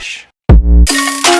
Relaxa.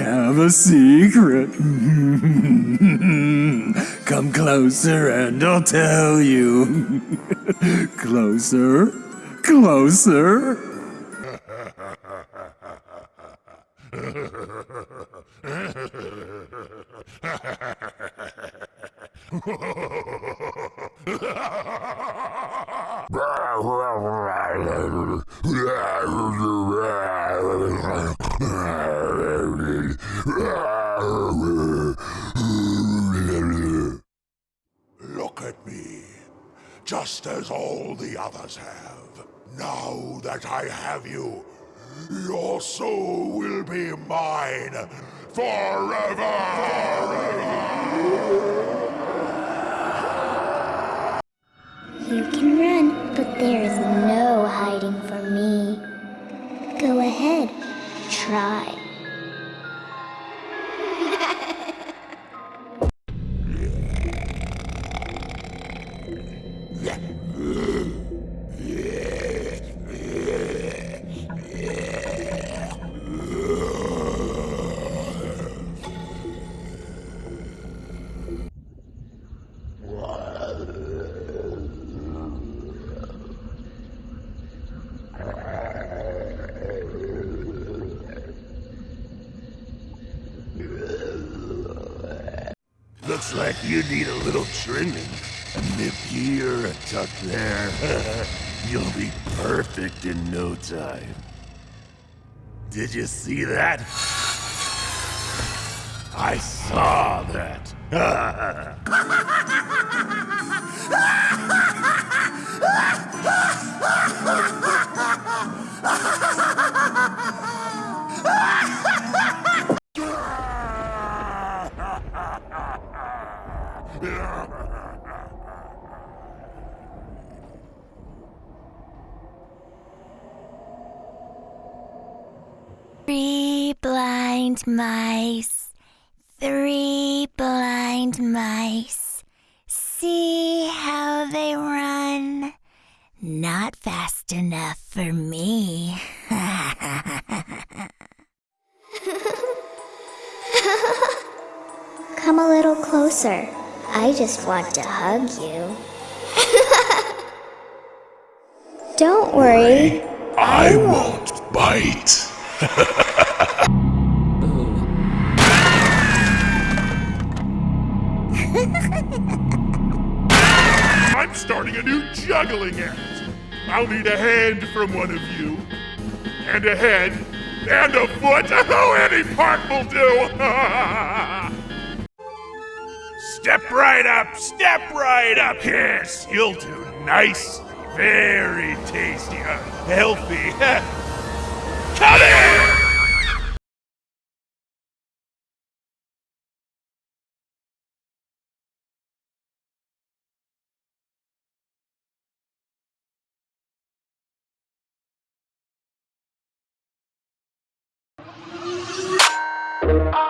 Have a secret. Come closer and I'll tell you. closer, closer. Look at me, just as all the others have. Now that I have you, your soul will be mine forever! You can run, but there is no Looks like you need a little trimming. A nip here, a tuck there. You'll be perfect in no time. Did you see that? I saw that. blind mice, three blind mice. See how they run. Not fast enough for me. Come a little closer. I just want to hug you. Don't worry. I won't bite. I'm starting a new juggling act. I'll need a hand from one of you, and a head, and a foot. Oh, any part will do. step right up, step right up. Yes, you'll do nicely. Very tasty, uh, healthy. Come here! Música